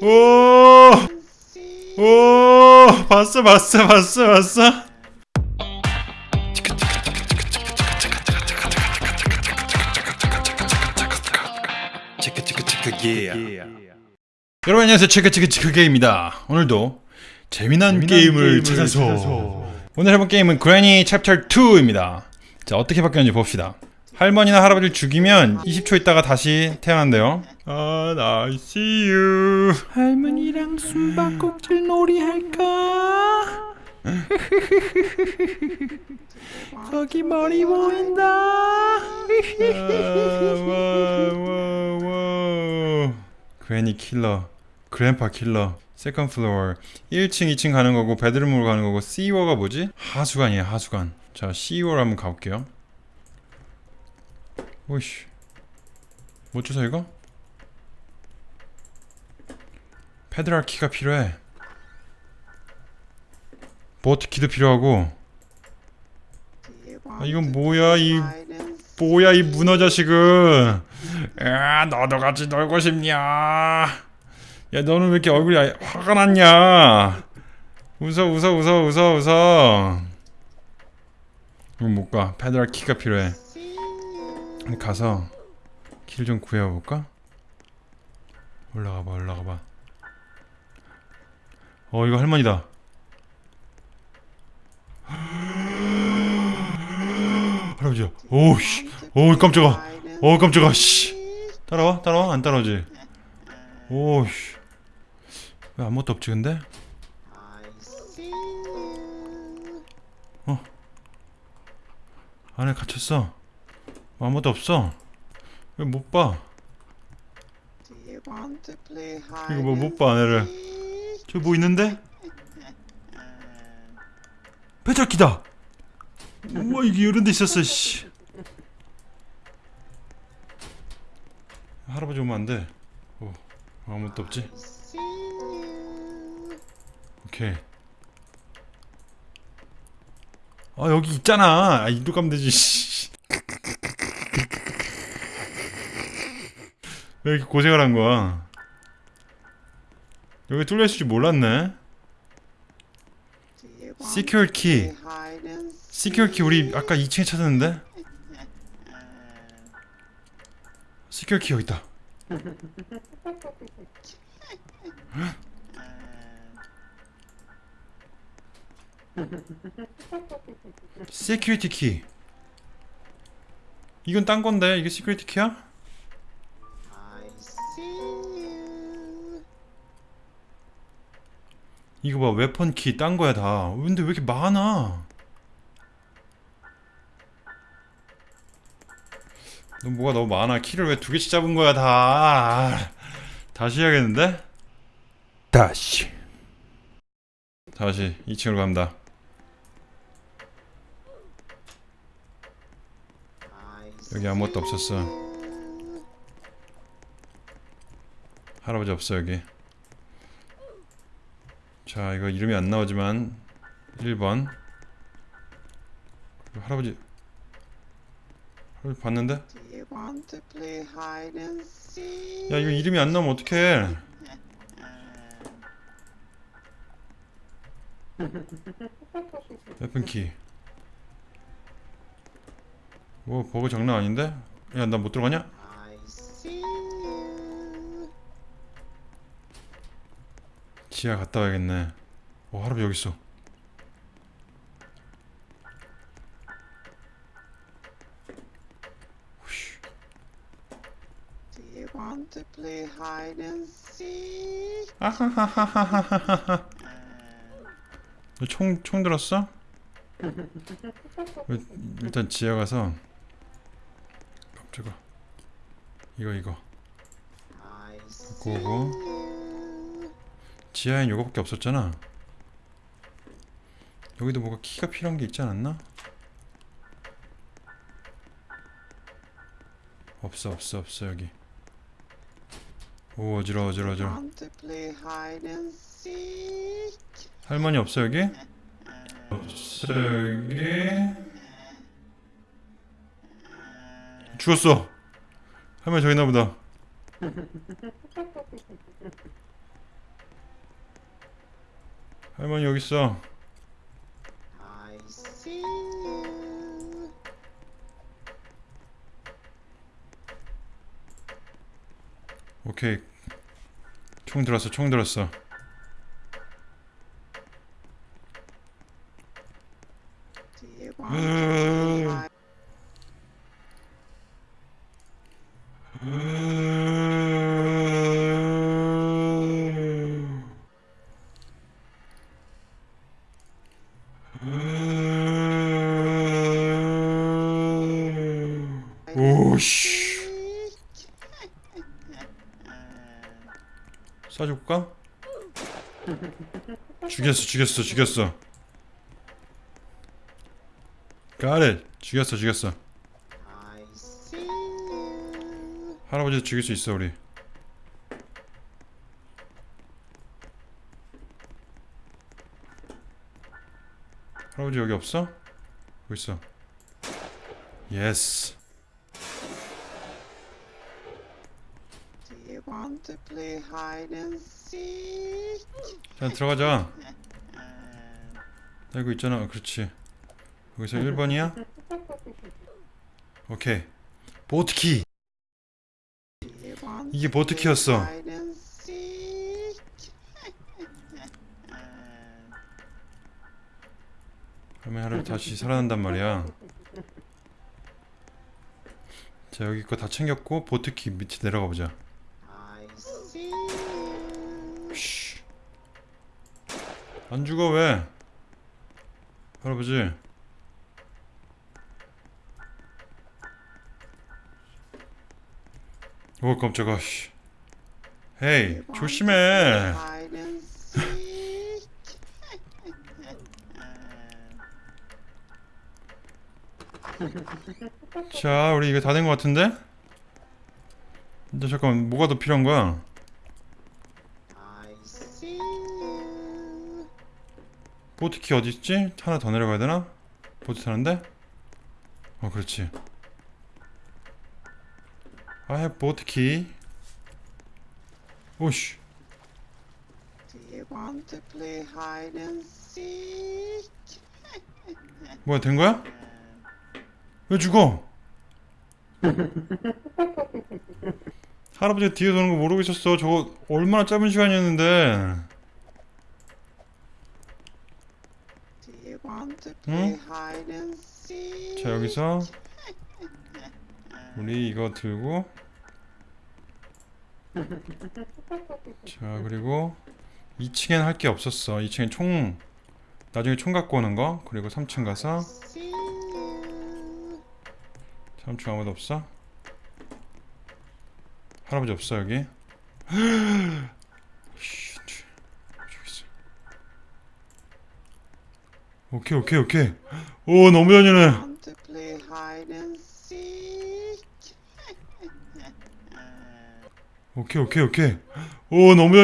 오! 오! 봤어, 봤어, 봤어, 봤어? 여러분 안녕하세요 체크체크체크게입니다 오늘도 재미난, 게임을, 찾아서, 오늘 해볼 게임은 그래니 챕터 2입니다 자 어떻게 바뀌었는지 봅시다 할머니나 할아버지를 죽이면 20초 있다가 다시 태어난대요 아, I see you 할머니랑 숨바꼭질 놀이 할까? 저기 머리 보인다. 와와와. Granny killer. Grandpa killer. second floor 1층 2층 가는 거고 bedroom으로 가는 거고 C워가 뭐지? 하수관이야 하수관. 자 C워 한번 가볼게요. 오이씨. 못 주서 이거? 페드랄 키가 필요해. 보트 키도 필요하고. 아 이건 뭐야 이 뭐야 이 문어 자식은. 야 너도 같이 놀고 싶냐? 야 너는 왜 이렇게 얼굴이 아- 화가 났냐? 웃어 웃어 웃어 웃어 웃어. 이건 못가. 페드랄 키가 필요해. 가서 길 좀 구해볼까? 올라가봐 올라가봐 어 이거 할머니다. 할아버지야. 오우씨. 오우 깜짝아. 오 깜짝아. 씨. 따라와 따라와. 안 따라오지. 오우씨. 왜 아무것도 없지 근데? 안에 갇혔어. 아무것도 없어. 왜 못봐. 이거 뭐 못봐 안에를 저기 뭐 있는데? 배달기다. 우와 이게 이런 데 있었어 씨. 할아버지 오면 안돼. 오 아무것도 없지? 오케이. 아 여기 있잖아. 아 이리로 가면 되지 씨. 왜 이렇게 고생을 한 거야 여기 뚫려 있을 줄 몰랐네. secure key secure key 우리 아까 2층에 찾았는데? secure key 여기 있다. security key 이건 딴 건데? 이게 security key야? 이거 봐 weapon key 딴 거야 다. 근데 왜 이렇게 많아? 너 뭐가 너무 많아? 키를 왜 두 개씩 잡은 거야 다? 아, 다시 해야겠는데? 다시. 다시. 2층으로 갑니다. 여기 아무것도 없었어. 할아버지 없어 여기 자 이거 이름이 안 나오지만 1번 이거 할아버지 할아버지 봤는데? 야 이거 이름이 안 나오면 어떡해 웨폰키 뭐 버그 장난 아닌데? 야 나 못 들어가냐? 지하 갔다 와야겠네. 어 할아버지 여기 있어. 후쉬. 아하하하하하하 너총 총 들었어? 일- 일단 지하 가서 깜짝아 이거 이거. 고고 지하엔 요거밖에 없었잖아. 여기도 뭐가 키가 필요한 게 있지 않았나? 없어 없어 없어 여기. 오 어지러워 어지러워 어지러워. 할머니 없어 여기? 없어 여기. 죽었어. 할머니 저기 있나보다 할머니 여기 있어. I see you. 오케이. 총 들었어. 총 들었어. 오씨. 쏴줄까? 죽였어, 죽였어, 죽였어. It. 죽였어, 죽였어. I see you. 할아버지 죽일 수 있어, 우리. 할아버지 여기 없어? 여기 있어. Yes. Want to play hide and seek? 자, 들어가자. 나 이거 있잖아. 그렇지. 여기서 1번이야? 오케이. 보트키. 이게 to 보트키였어. 할머니 할아버지 다시 살아난단 말이야. 자 여기 거 다 챙겼고 보트키 밑에 내려가 보자. 안 죽어 왜? 할아버지. 오 깜짝아. 씨. 헤이 조심해. 자 우리 이거 다된거 같은데? 근데 잠깐 뭐가 더 필요한 거야? 보트키 어디 있지? 하나 더 내려가야 되나? 보트 타는데? 어 그렇지 I have key 오씨? 뭐야 된 거야? 왜 죽어? 할아버지가 뒤에 도는 거 모르고 있었어 저거 얼마나 짧은 시간이었는데 Do you want to play 응? 자 여기서 우리 이거 들고 자 그리고 2층엔 할 게 없었어 2층엔 총 나중에 총 갖고 오는 거 그리고 3층 가서 See you. 3층 아무도 없어? 할아버지 없어 여기 있어. 오케이 오케이 오케이. 오 너무 seek? 오케이 오케이 오케이. 오 너무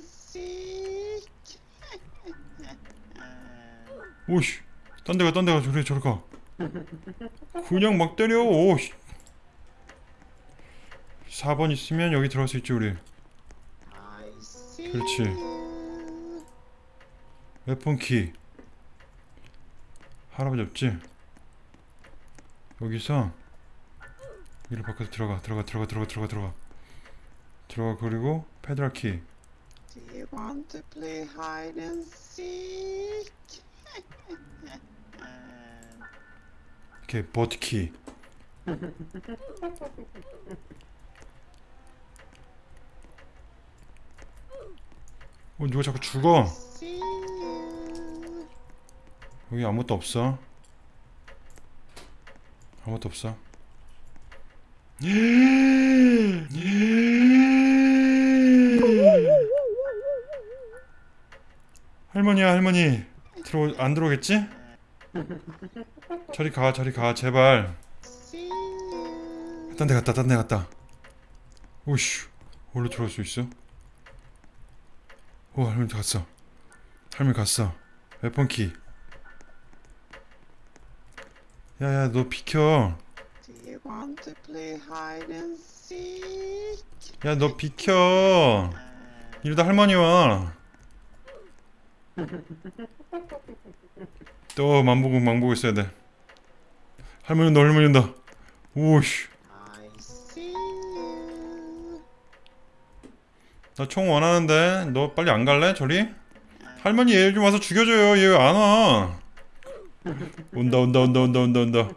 seek? 오씨 딴 데 가 딴 데 가. 저래 저래 가. 그냥 막 때려. 오씨. 4번 있으면 여기 들어갈 수 있지 우리. 그렇지. 웨폰키 할아버지 없지? 여기서 여기를 바꿔서 들어가 들어가 들어가 들어가 들어가 들어가 들어가 그리고 페드럴 키 Do you want to play hide and seek? 이렇게 버트 키 어 누가 자꾸 죽어. 여기 아무것도 없어. 아무것도 없어. 할머니야 할머니. 들어 안 들어오겠지? 저리 가 저리 가 제발. 딴 데 갔다 딴 데 갔다 오씨 원래 들어올 수 있어? 오 할머니 갔어. 할머니 갔어. 웨폰키 야야 너 비켜? 야 너 비켜 이러다 할머니 와또 만보고 망보고 있어야 돼 할머니 온다 할머니 온다 오씨. 나 총 원하는데 너 빨리 안 갈래 저리? 할머니 얘 좀 와서 죽여줘요 얘왜안 와? 온다 온다 온다 온다 온다 온다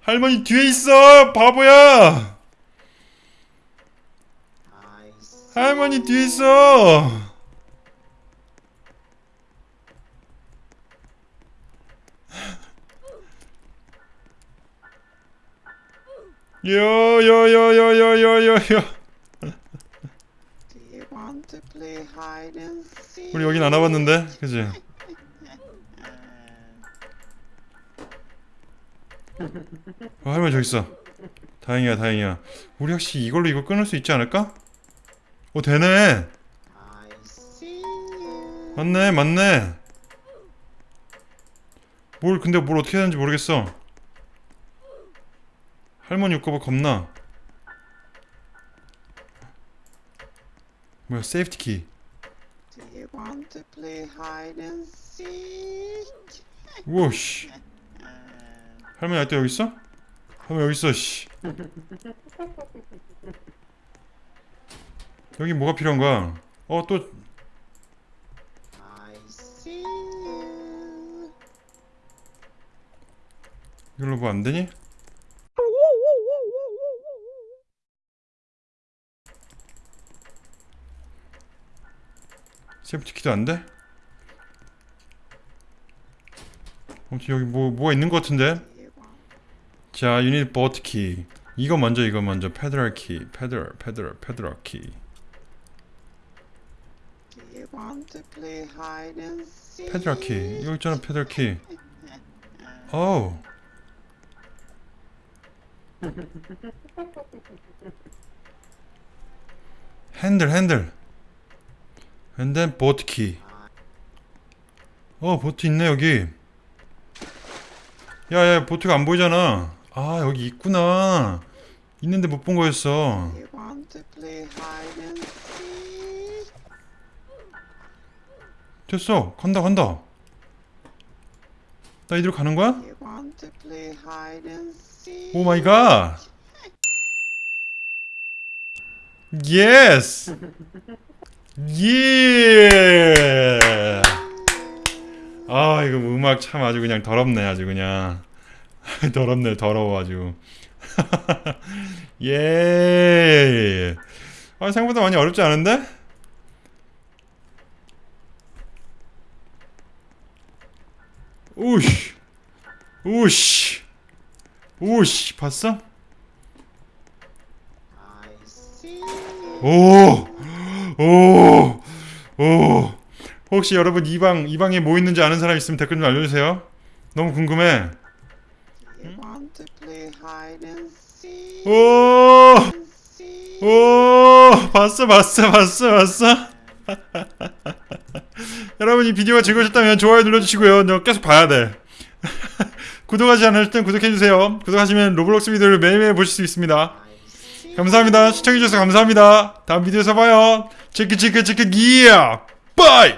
할머니 뒤에 있어 바보야 할머니 뒤에 있어 요요요요요요요 Do you want to play hide and seek? 우리 여긴 안 와봤는데 그지? 어, 할머니 저기 있어. 다행이야 다행이야. 우리 혹시 이걸로 이거 끊을 수 있지 않을까? 어 되네. 맞네 맞네. 뭘 근데 뭘 어떻게 해야 되는지 모르겠어. 할머니 웃고 봐 겁나. 뭐야 safety key Do you want to play hide and seek? 우와 씨 할머니 아직도 여기 있어? 할머니 여기 있어 씨 여기 뭐가 필요한 거야? 어또 I see you. 이걸로 뭐 안 되니? 세이프티 키도 안 돼? 아무튼 여기 뭐 뭐가 있는 것 같은데? You 자, 유닛 버트 키. 이거 먼저 이거 먼저 페더럴 키. 페더럴 페더럴 페더럴 키. Do you want to play hide and seek? 페더럴 키. 이거 있잖아 페더럴 키. 어우. 핸들 핸들. And then 보트 키. 어, 보트 있네 여기. 야 야, 보트가 안 보이잖아. 아, 여기 있구나. 있는데 못 본 거였어. 됐어. 간다 간다. 나 이대로 가는 거야? Oh my God. Yes. Yeah. 아 이거 음악 참 아주 그냥 더럽네 아주 그냥 더럽네 더러워 아주 예. 아 생각보다 많이 어렵지 않은데? 우씨 우씨 우씨 봤어? I see you. 오! 오! 오! 혹시 여러분 이 방, 이 방에 뭐 있는지 아는 사람 있으면 댓글 좀 알려주세요. 너무 궁금해. 오! 오! 봤어, 봤어, 봤어, 봤어? 여러분 이 비디오가 즐거우셨다면 좋아요 눌러주시고요. 너 계속 봐야 돼. 구독하지 땐 구독해주세요. 구독하시면 로블록스 비디오를 매일매일 보실 수 있습니다. 감사합니다. 시청해주셔서 감사합니다. 다음 비디오에서 봐요. 체크 체크 체크 기야! Bye!